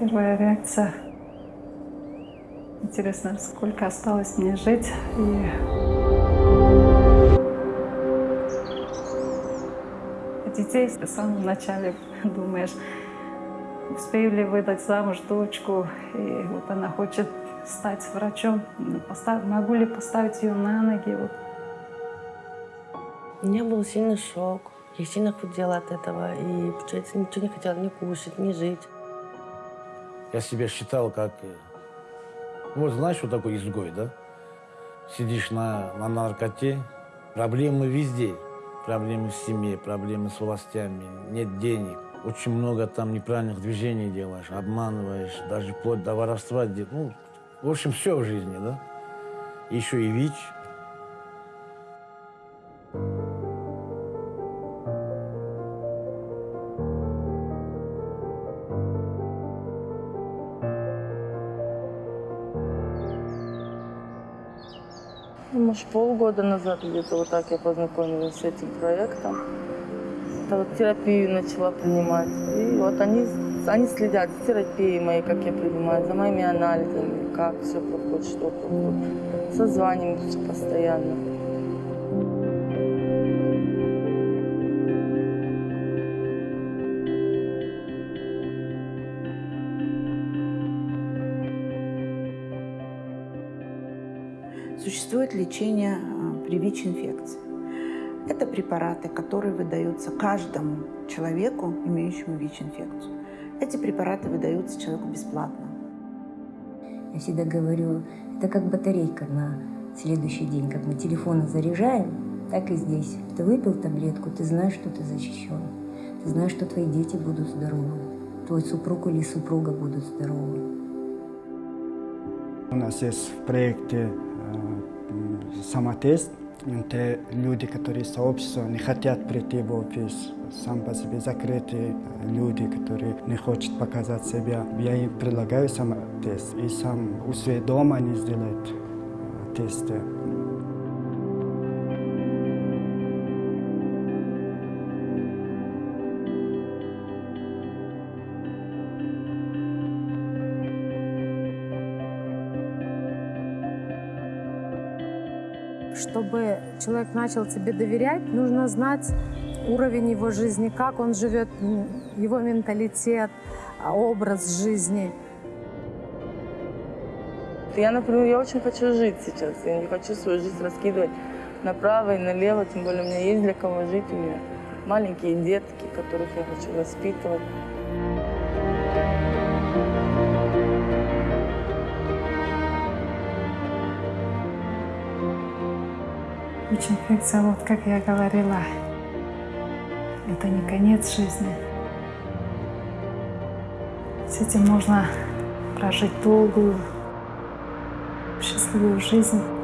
первая реакция. Интересно, сколько осталось мне жить. И... Детей в самом начале думаешь, успею ли выдать замуж дочку, и вот она хочет стать врачом, могу ли поставить ее на ноги. Вот. У меня был сильный шок. Я сильно худела от этого. И, получается, ничего не хотела ни кушать, ни жить. Я себя считал как... Э, вот знаешь, что такое изгой, да? Сидишь на, на наркоте, проблемы везде. Проблемы в семье, проблемы с властями, нет денег. Очень много там неправильных движений делаешь, обманываешь, даже вплоть до воровства. Ну, в общем, все в жизни, да? Еще и ВИЧ. Может, полгода назад где-то вот так я познакомилась с этим проектом. Это вот терапию начала принимать. И вот они, они следят за терапией моей, как я принимаю, за моими анализами, как все проходит, что проходит. Созваниваемся постоянно. Существует лечение а, при ВИЧ-инфекции. Это препараты, которые выдаются каждому человеку, имеющему ВИЧ-инфекцию. Эти препараты выдаются человеку бесплатно. Я всегда говорю, это как батарейка на следующий день. Как мы телефоны заряжаем, так и здесь. Ты выпил таблетку, ты знаешь, что ты защищен. Ты знаешь, что твои дети будут здоровы. Твой супруг или супруга будут здоровы. У нас есть в проекте самотест. Те люди, которые сообщество не хотят прийти в офис, сам по себе закрытые люди, которые не хотят показать себя. Я им предлагаю самотест. И сам у своего дома они сделают э, тесты. Чтобы человек начал тебе доверять, нужно знать уровень его жизни, как он живет, его менталитет, а, образ жизни. Я, например, я очень хочу жить сейчас. Я не хочу свою жизнь раскидывать направо и налево. Тем более у меня есть для кого жить. У меня маленькие детки, которых я хочу воспитывать. ВИЧ-инфекция, вот как я говорила, это не конец жизни. С этим можно прожить долгую, счастливую жизнь.